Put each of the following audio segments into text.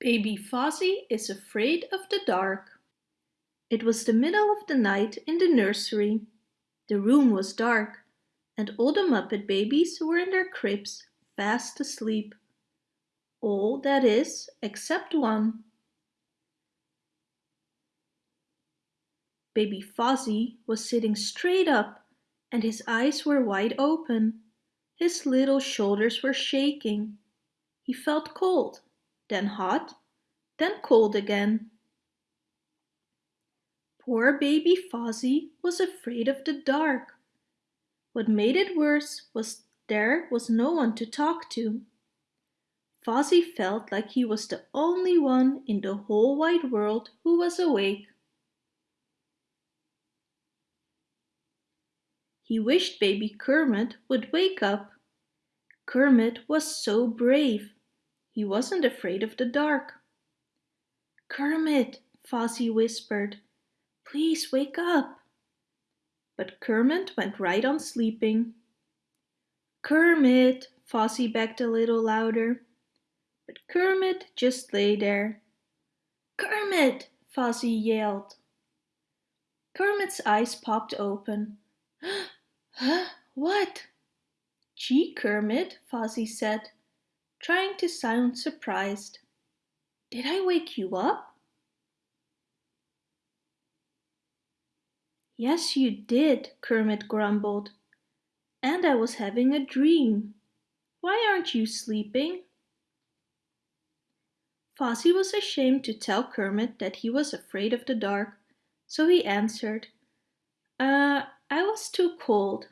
Baby Fozzie is afraid of the dark. It was the middle of the night in the nursery. The room was dark and all the Muppet babies were in their cribs, fast asleep. All, that is, except one. Baby Fozzie was sitting straight up and his eyes were wide open. His little shoulders were shaking. He felt cold then hot, then cold again. Poor baby Fozzie was afraid of the dark. What made it worse was there was no one to talk to. Fozzie felt like he was the only one in the whole wide world who was awake. He wished baby Kermit would wake up. Kermit was so brave. He wasn't afraid of the dark. Kermit, Fozzie whispered, please wake up. But Kermit went right on sleeping. Kermit, Fozzie begged a little louder. But Kermit just lay there. Kermit, Fozzie yelled. Kermit's eyes popped open. huh? What? Gee, Kermit, Fozzie said trying to sound surprised. Did I wake you up? Yes, you did, Kermit grumbled. And I was having a dream. Why aren't you sleeping? Fozzie was ashamed to tell Kermit that he was afraid of the dark, so he answered, Uh, I was too cold.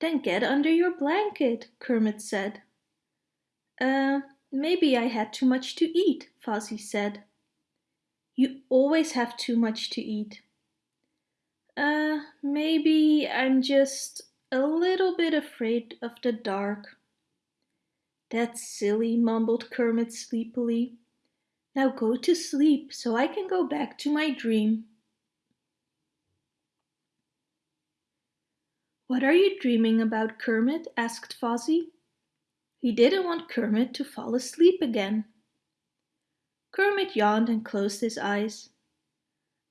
Then get under your blanket, Kermit said. Uh, maybe I had too much to eat, Fozzie said. You always have too much to eat. Uh, maybe I'm just a little bit afraid of the dark. That's silly, mumbled Kermit sleepily. Now go to sleep so I can go back to my dream. What are you dreaming about, Kermit? asked Fozzie. He didn't want Kermit to fall asleep again. Kermit yawned and closed his eyes.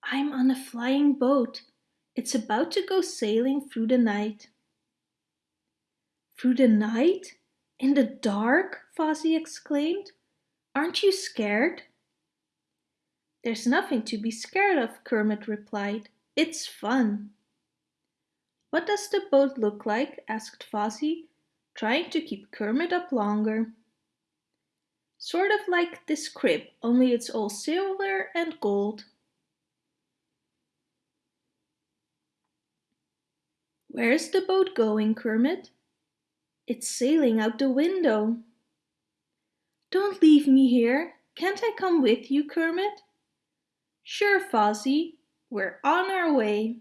I'm on a flying boat. It's about to go sailing through the night. Through the night? In the dark? Fozzie exclaimed. Aren't you scared? There's nothing to be scared of, Kermit replied. It's fun. What does the boat look like? asked Fozzie, trying to keep Kermit up longer. Sort of like this crib, only it's all silver and gold. Where's the boat going, Kermit? It's sailing out the window. Don't leave me here. Can't I come with you, Kermit? Sure, Fozzie. We're on our way.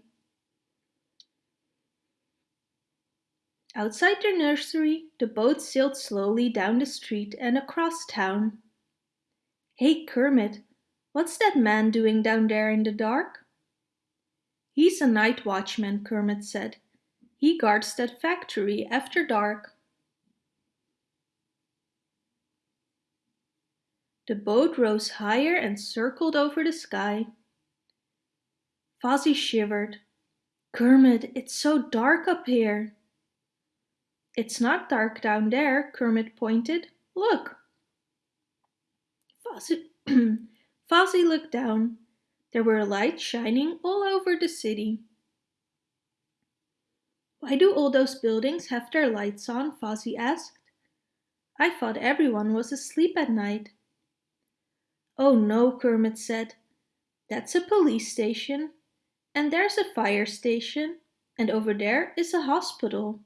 Outside their nursery, the boat sailed slowly down the street and across town. Hey, Kermit, what's that man doing down there in the dark? He's a night watchman, Kermit said. He guards that factory after dark. The boat rose higher and circled over the sky. Fozzie shivered. Kermit, it's so dark up here. It's not dark down there, Kermit pointed. Look! Fozzie, Fozzie looked down. There were lights shining all over the city. Why do all those buildings have their lights on? Fozzie asked. I thought everyone was asleep at night. Oh no, Kermit said. That's a police station. And there's a fire station. And over there is a hospital.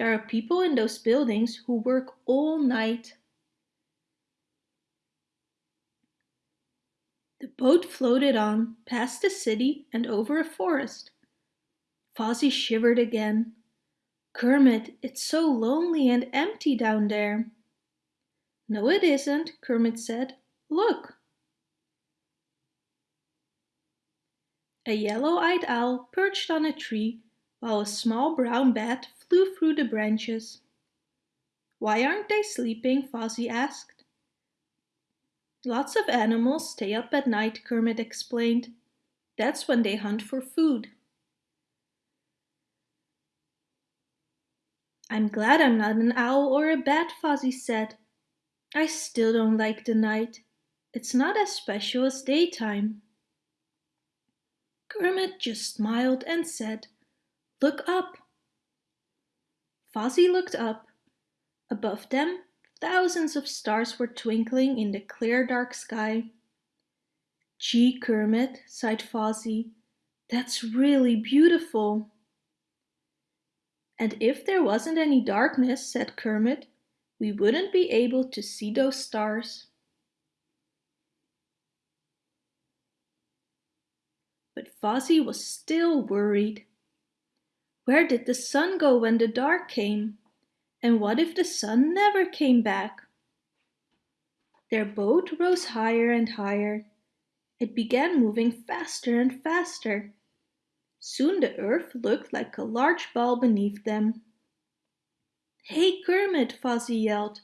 There are people in those buildings who work all night. The boat floated on, past the city and over a forest. Fozzie shivered again. Kermit, it's so lonely and empty down there. No, it isn't, Kermit said. Look. A yellow-eyed owl perched on a tree while a small brown bat flew through the branches. Why aren't they sleeping? Fozzie asked. Lots of animals stay up at night, Kermit explained. That's when they hunt for food. I'm glad I'm not an owl or a bat, Fozzie said. I still don't like the night. It's not as special as daytime. Kermit just smiled and said, Look up. Fozzie looked up. Above them, thousands of stars were twinkling in the clear dark sky. Gee, Kermit, sighed Fozzie, that's really beautiful. And if there wasn't any darkness, said Kermit, we wouldn't be able to see those stars. But Fozzie was still worried. Where did the sun go when the dark came? And what if the sun never came back? Their boat rose higher and higher. It began moving faster and faster. Soon the earth looked like a large ball beneath them. Hey Kermit, Fozzie yelled.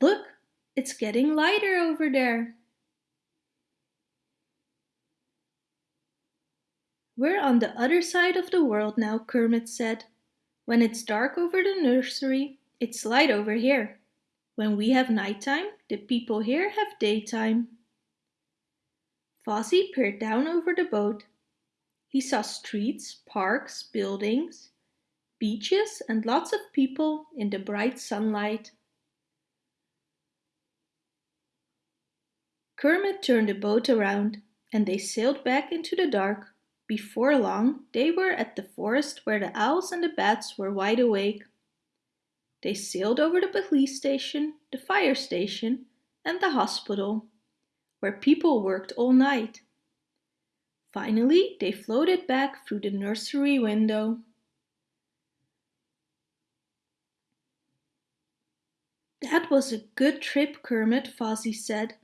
Look, it's getting lighter over there. We're on the other side of the world now, Kermit said. When it's dark over the nursery, it's light over here. When we have nighttime, the people here have daytime. Fozzie peered down over the boat. He saw streets, parks, buildings, beaches and lots of people in the bright sunlight. Kermit turned the boat around and they sailed back into the dark. Before long, they were at the forest where the owls and the bats were wide awake. They sailed over the police station, the fire station, and the hospital, where people worked all night. Finally, they floated back through the nursery window. That was a good trip, Kermit, Fozzie said.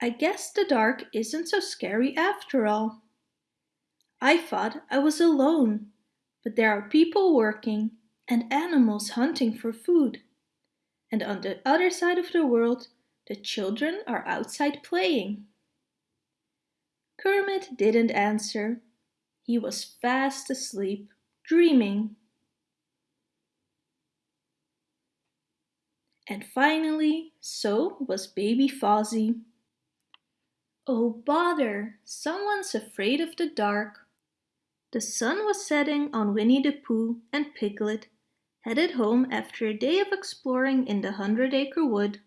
I guess the dark isn't so scary after all. I thought I was alone, but there are people working and animals hunting for food. And on the other side of the world, the children are outside playing. Kermit didn't answer. He was fast asleep, dreaming. And finally, so was baby Fozzie. Oh bother, someone's afraid of the dark. The sun was setting on Winnie the Pooh and Piglet, headed home after a day of exploring in the Hundred Acre Wood.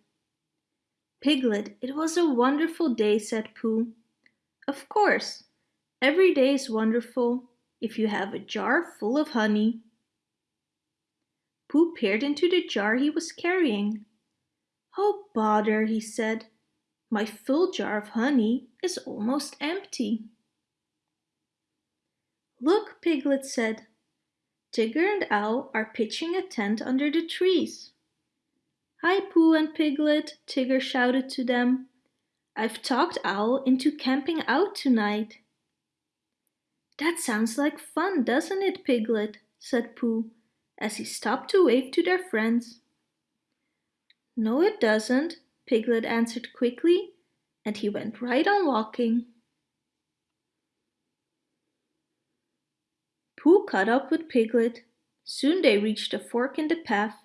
Piglet, it was a wonderful day, said Pooh. Of course, every day is wonderful if you have a jar full of honey. Pooh peered into the jar he was carrying. Oh bother, he said. My full jar of honey is almost empty. Look, Piglet said. Tigger and Owl are pitching a tent under the trees. Hi, Pooh and Piglet, Tigger shouted to them. I've talked Owl into camping out tonight. That sounds like fun, doesn't it, Piglet? said Pooh, as he stopped to wave to their friends. No, it doesn't, Piglet answered quickly, and he went right on walking. Pooh caught up with Piglet. Soon they reached a fork in the path.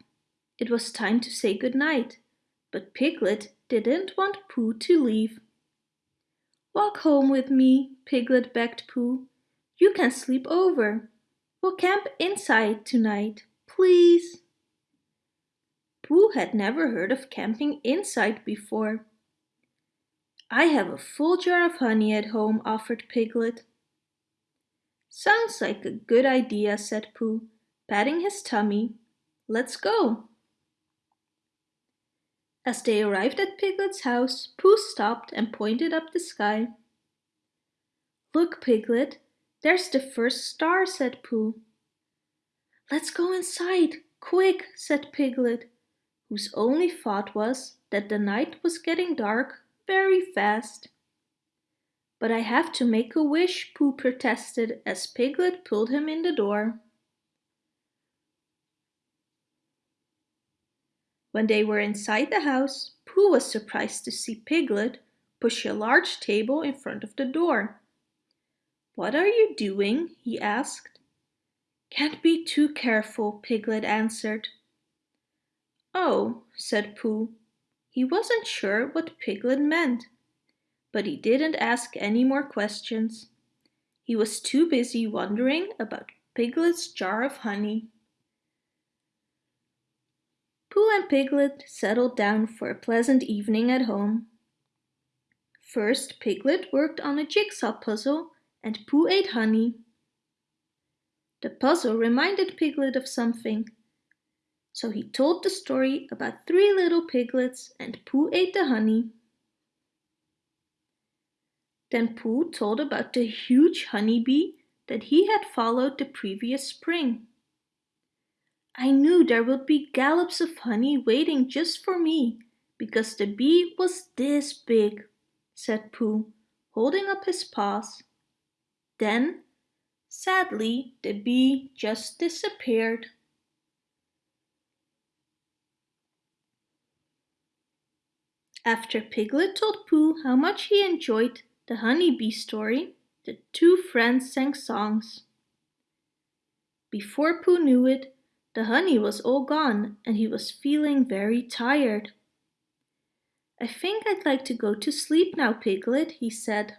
It was time to say good night, but Piglet didn't want Pooh to leave. Walk home with me, Piglet begged Pooh. You can sleep over. We'll camp inside tonight, please. Pooh had never heard of camping inside before. I have a full jar of honey at home, offered Piglet. Sounds like a good idea, said Pooh, patting his tummy. Let's go. As they arrived at Piglet's house, Pooh stopped and pointed up the sky. Look, Piglet, there's the first star, said Pooh. Let's go inside, quick, said Piglet, whose only thought was that the night was getting dark very fast. But I have to make a wish, Pooh protested as Piglet pulled him in the door. When they were inside the house, Pooh was surprised to see Piglet push a large table in front of the door. What are you doing? he asked. Can't be too careful, Piglet answered. Oh, said Pooh. He wasn't sure what Piglet meant, but he didn't ask any more questions. He was too busy wondering about Piglet's jar of honey. Pooh and Piglet settled down for a pleasant evening at home. First, Piglet worked on a jigsaw puzzle and Pooh ate honey. The puzzle reminded Piglet of something, so he told the story about three little piglets and Pooh ate the honey. Then Pooh told about the huge honeybee that he had followed the previous spring. I knew there would be gallops of honey waiting just for me, because the bee was this big, said Pooh, holding up his paws. Then, sadly, the bee just disappeared. After Piglet told Pooh how much he enjoyed the honeybee story, the two friends sang songs. Before Pooh knew it, the honey was all gone and he was feeling very tired. I think I'd like to go to sleep now, Piglet, he said.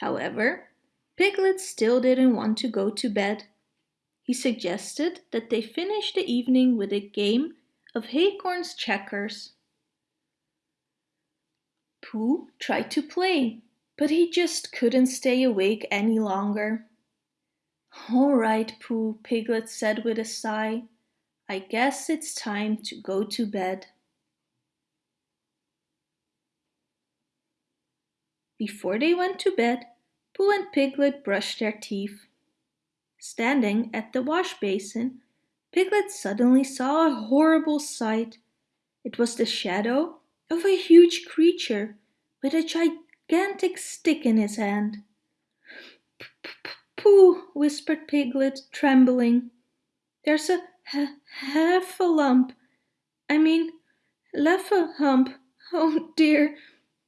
However, Piglet still didn't want to go to bed. He suggested that they finish the evening with a game of Haycorns checkers. Pooh tried to play, but he just couldn't stay awake any longer. All right, Pooh, Piglet said with a sigh. I guess it's time to go to bed. Before they went to bed, Pooh and Piglet brushed their teeth. Standing at the wash basin, Piglet suddenly saw a horrible sight. It was the shadow of a huge creature with a gigantic stick in his hand. Pooh, whispered Piglet, trembling. There's a half a lump. I mean, left a hump. Oh dear.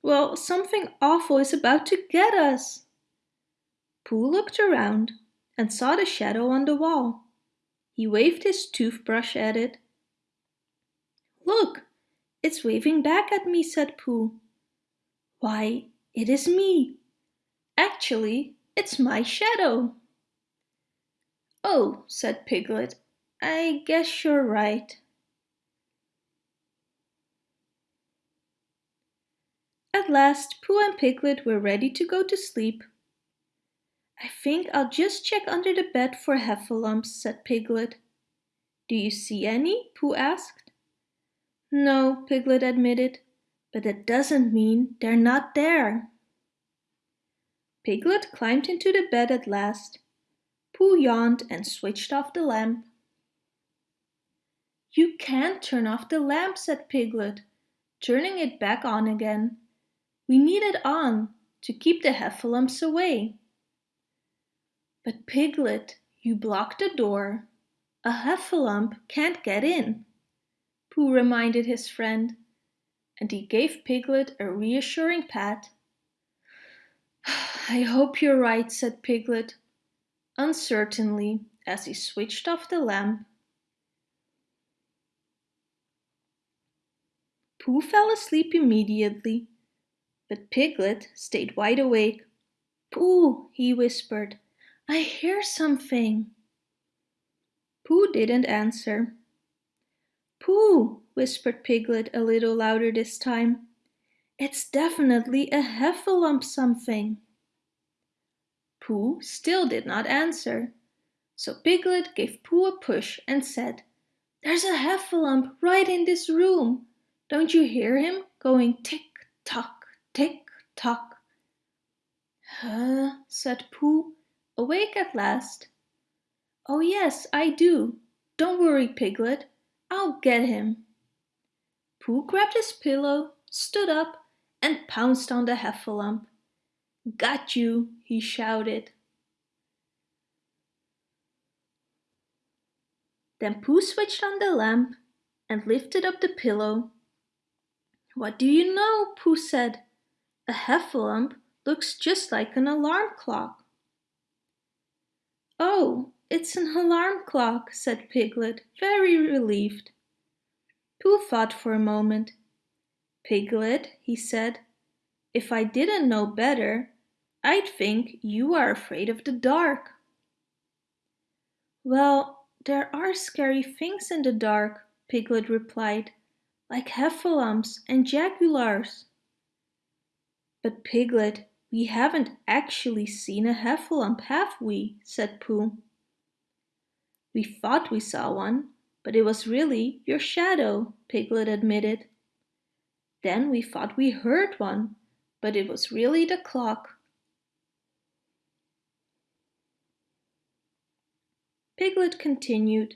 Well, something awful is about to get us. Pooh looked around and saw the shadow on the wall. He waved his toothbrush at it. Look, it's waving back at me, said Pooh. Why, it is me. Actually, it's my shadow. Oh, said Piglet, I guess you're right. At last, Pooh and Piglet were ready to go to sleep. I think I'll just check under the bed for heffalumps, said Piglet. Do you see any? Pooh asked. No, Piglet admitted, but that doesn't mean they're not there. Piglet climbed into the bed at last. Pooh yawned and switched off the lamp. You can't turn off the lamp, said Piglet, turning it back on again. We need it on to keep the heffalumps away. But Piglet, you blocked the door. A heffalump can't get in, Pooh reminded his friend, and he gave Piglet a reassuring pat. I hope you're right, said Piglet, uncertainly as he switched off the lamp. Pooh fell asleep immediately, but Piglet stayed wide awake. Pooh, he whispered, I hear something. Pooh didn't answer. Pooh, whispered Piglet a little louder this time. It's definitely a heffalump something. Pooh still did not answer. So Piglet gave Pooh a push and said, There's a heffalump right in this room. Don't you hear him going tick-tock, tick-tock? Huh, said Pooh, awake at last. Oh yes, I do. Don't worry, Piglet. I'll get him. Pooh grabbed his pillow, stood up, and pounced on the heffalump. Got you, he shouted. Then Pooh switched on the lamp and lifted up the pillow. What do you know? Pooh said. A heffalump looks just like an alarm clock. Oh, it's an alarm clock, said Piglet, very relieved. Pooh thought for a moment. Piglet, he said, if I didn't know better, I'd think you are afraid of the dark. Well, there are scary things in the dark, Piglet replied, like heffalumps and jaguars. But Piglet, we haven't actually seen a heffalump, have we? said Pooh. We thought we saw one, but it was really your shadow, Piglet admitted. Then we thought we heard one, but it was really the clock. Piglet continued,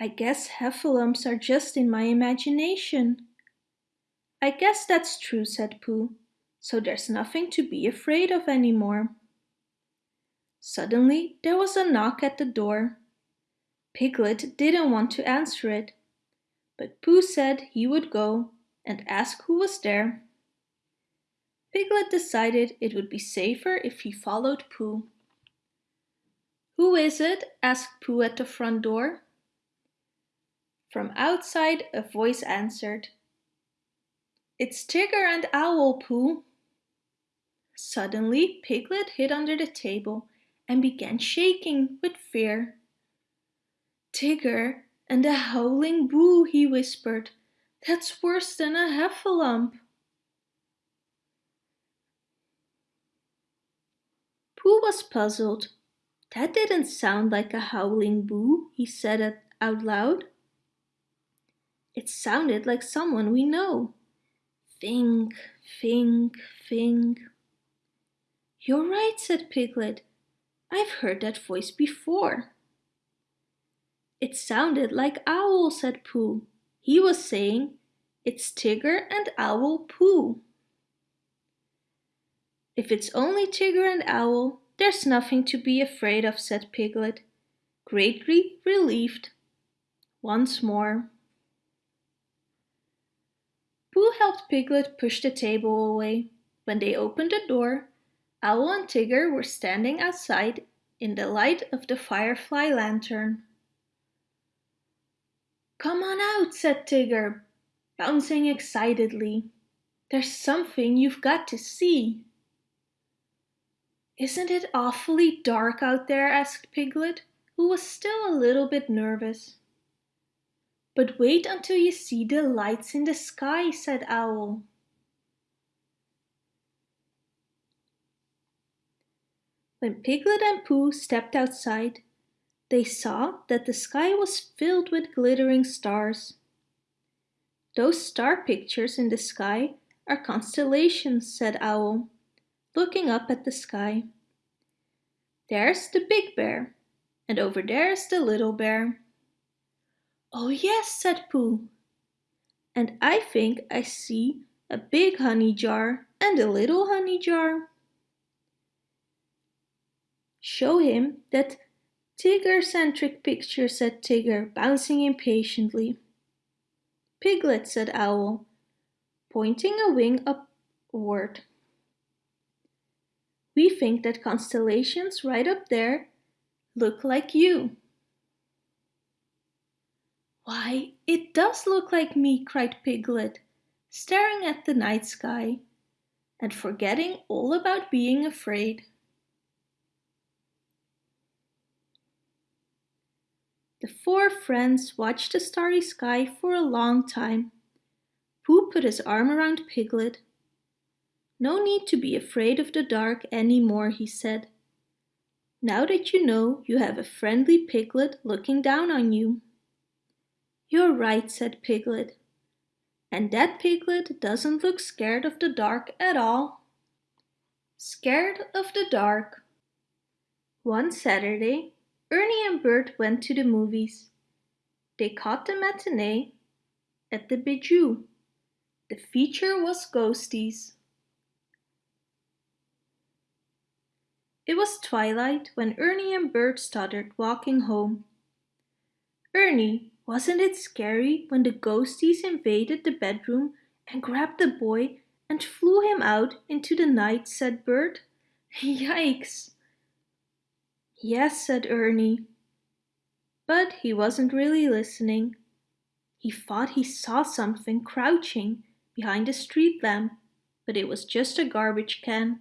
I guess heffalumps are just in my imagination. I guess that's true, said Pooh, so there's nothing to be afraid of anymore. Suddenly there was a knock at the door. Piglet didn't want to answer it, but Pooh said he would go and ask who was there. Piglet decided it would be safer if he followed Pooh. Who is it? asked Pooh at the front door. From outside a voice answered. It's Tigger and Owl, Pooh. Suddenly Piglet hid under the table and began shaking with fear. Tigger and a howling boo, he whispered. That's worse than a heffalump. Pooh was puzzled. That didn't sound like a howling boo, he said it out loud. It sounded like someone we know. Think, think, think. You're right, said Piglet. I've heard that voice before. It sounded like Owl, said Pooh. He was saying, it's Tigger and Owl Pooh. If it's only Tigger and Owl, there's nothing to be afraid of, said Piglet, greatly relieved. Once more. Pooh helped Piglet push the table away. When they opened the door, Owl and Tigger were standing outside in the light of the firefly lantern. Come on out, said Tigger, bouncing excitedly. There's something you've got to see. Isn't it awfully dark out there? asked Piglet, who was still a little bit nervous. But wait until you see the lights in the sky, said Owl. When Piglet and Pooh stepped outside, they saw that the sky was filled with glittering stars. Those star pictures in the sky are constellations, said Owl, looking up at the sky. There's the big bear, and over there's the little bear. Oh yes, said Pooh. And I think I see a big honey jar and a little honey jar. Show him that Tigger-centric picture, said Tigger, bouncing impatiently. Piglet, said Owl, pointing a wing upward. We think that constellations right up there look like you. Why, it does look like me, cried Piglet, staring at the night sky and forgetting all about being afraid. The four friends watched the starry sky for a long time. Pooh put his arm around Piglet. No need to be afraid of the dark any more, he said. Now that you know you have a friendly piglet looking down on you. You're right, said Piglet. And that piglet doesn't look scared of the dark at all. Scared of the dark. One Saturday, Ernie and Bert went to the movies. They caught the matinee at the Bijou. The feature was Ghosties. It was twilight when Ernie and Bert started walking home. Ernie, wasn't it scary when the ghosties invaded the bedroom and grabbed the boy and flew him out into the night, said Bert. Yikes! Yes, said Ernie. But he wasn't really listening. He thought he saw something crouching behind a street lamp, but it was just a garbage can.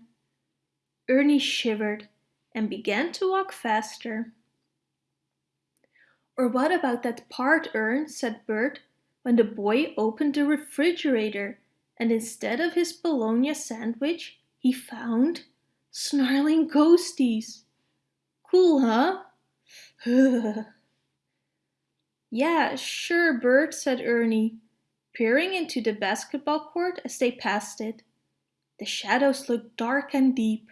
Ernie shivered and began to walk faster. Or what about that part, Ern, said Bert, when the boy opened the refrigerator and instead of his bologna sandwich, he found snarling ghosties. Cool, huh? yeah, sure, Bert, said Ernie, peering into the basketball court as they passed it. The shadows looked dark and deep.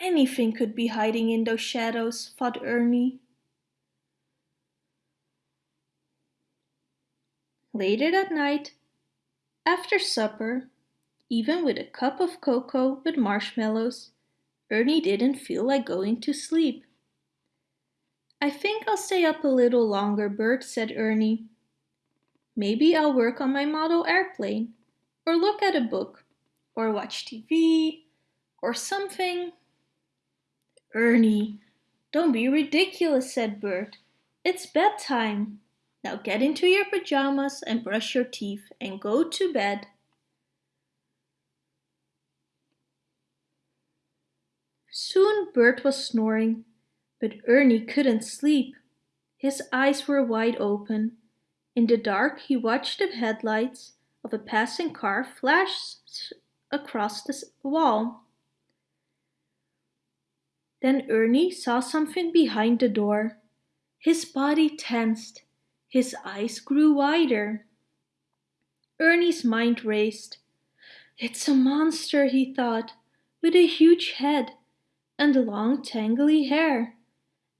Anything could be hiding in those shadows, thought Ernie. Later that night, after supper, even with a cup of cocoa with marshmallows, Ernie didn't feel like going to sleep. I think I'll stay up a little longer, Bert, said Ernie. Maybe I'll work on my model airplane, or look at a book, or watch TV, or something. Ernie, don't be ridiculous, said Bert. It's bedtime. Now get into your pajamas and brush your teeth and go to bed. Soon Bert was snoring, but Ernie couldn't sleep. His eyes were wide open. In the dark he watched the headlights of a passing car flash across the wall. Then Ernie saw something behind the door. His body tensed. His eyes grew wider. Ernie's mind raced. It's a monster, he thought, with a huge head and long tangly hair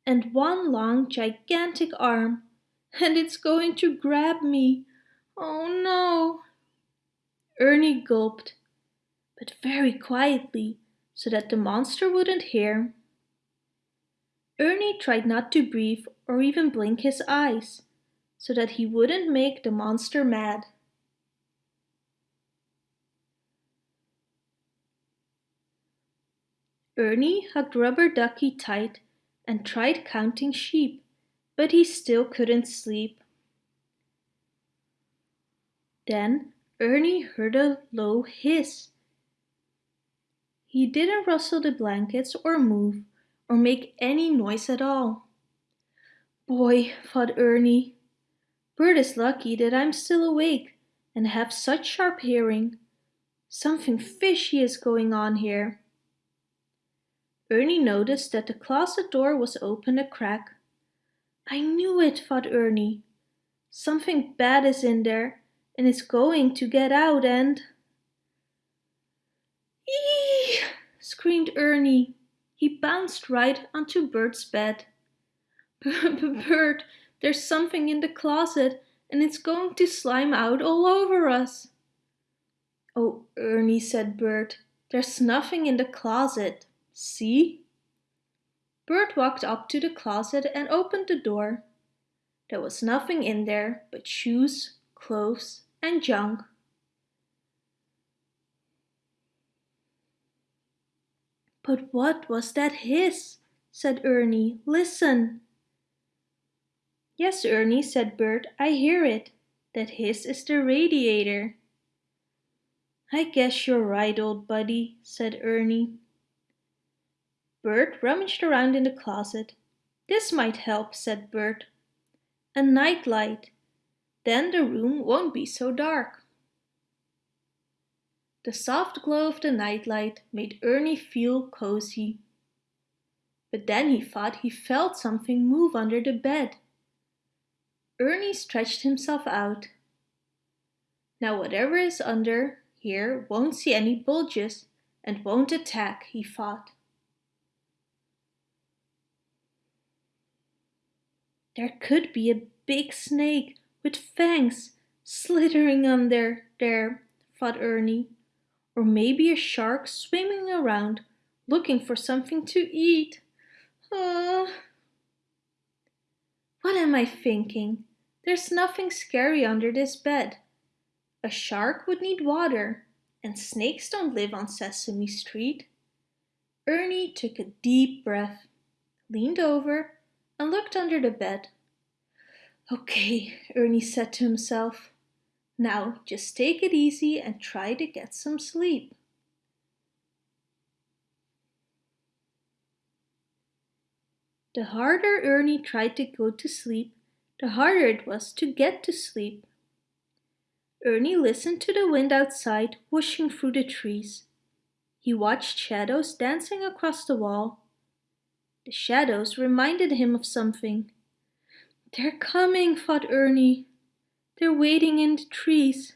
and one long gigantic arm and it's going to grab me. Oh no! Ernie gulped, but very quietly so that the monster wouldn't hear. Ernie tried not to breathe or even blink his eyes so that he wouldn't make the monster mad. Ernie hugged Rubber Ducky tight and tried counting sheep, but he still couldn't sleep. Then Ernie heard a low hiss. He didn't rustle the blankets or move or make any noise at all. Boy, thought Ernie, Bert is lucky that I'm still awake and have such sharp hearing. Something fishy is going on here. Ernie noticed that the closet door was open a crack. I knew it, thought Ernie. Something bad is in there and is going to get out and... Eee! screamed Ernie. He bounced right onto Bert's bed. Bert, there's something in the closet and it's going to slime out all over us. Oh, Ernie, said Bert, there's nothing in the closet. See? Bert walked up to the closet and opened the door. There was nothing in there but shoes, clothes, and junk. But what was that hiss? said Ernie. Listen. Yes, Ernie, said Bert, I hear it. That hiss is the radiator. I guess you're right, old buddy, said Ernie. Bert rummaged around in the closet. This might help, said Bert. A night light. Then the room won't be so dark. The soft glow of the nightlight made Ernie feel cozy. But then he thought he felt something move under the bed. Ernie stretched himself out. Now whatever is under here won't see any bulges and won't attack, he thought. There could be a big snake with fangs slithering under there, thought Ernie. Or maybe a shark swimming around looking for something to eat. Uh, what am I thinking? There's nothing scary under this bed. A shark would need water, and snakes don't live on Sesame Street. Ernie took a deep breath, leaned over, and looked under the bed. Okay, Ernie said to himself. Now just take it easy and try to get some sleep. The harder Ernie tried to go to sleep, the harder it was to get to sleep. Ernie listened to the wind outside whooshing through the trees. He watched shadows dancing across the wall. The shadows reminded him of something. They're coming, thought Ernie. They're waiting in the trees.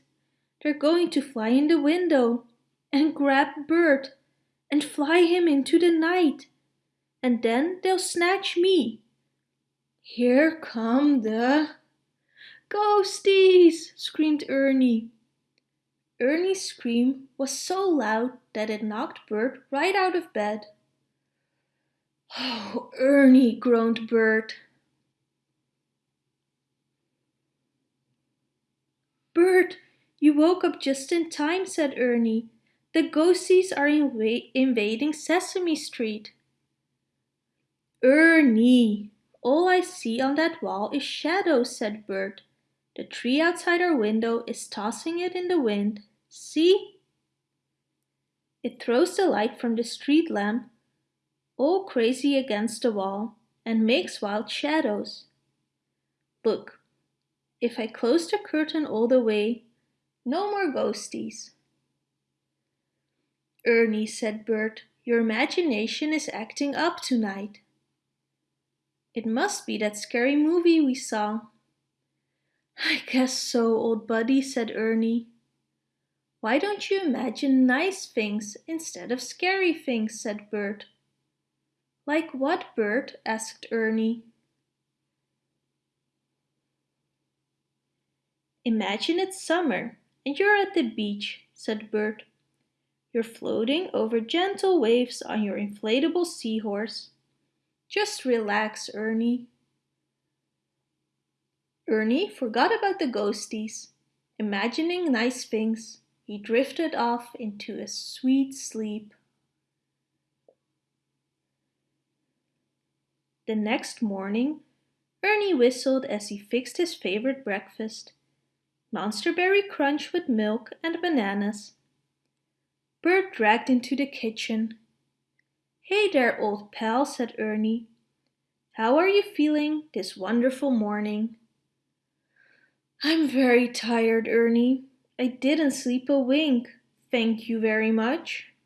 They're going to fly in the window and grab Bert and fly him into the night and then they'll snatch me. Here come the... Ghosties! screamed Ernie. Ernie's scream was so loud that it knocked Bert right out of bed. Oh, Ernie, groaned Bert. Bert, you woke up just in time, said Ernie. The ghosties are inv invading Sesame Street. Ernie! All I see on that wall is shadows, said Bert. The tree outside our window is tossing it in the wind. See? It throws the light from the street lamp all crazy against the wall and makes wild shadows. Look, if I close the curtain all the way, no more ghosties. Ernie, said Bert, your imagination is acting up tonight. It must be that scary movie we saw. I guess so, old buddy, said Ernie. Why don't you imagine nice things instead of scary things, said Bert. Like what, Bert? asked Ernie. Imagine it's summer and you're at the beach, said Bert. You're floating over gentle waves on your inflatable seahorse. Just relax, Ernie. Ernie forgot about the ghosties. Imagining nice things, he drifted off into a sweet sleep. The next morning, Ernie whistled as he fixed his favorite breakfast, Monsterberry Crunch with milk and bananas. Bert dragged into the kitchen Hey there, old pal, said Ernie. How are you feeling this wonderful morning? I'm very tired, Ernie. I didn't sleep a wink, thank you very much.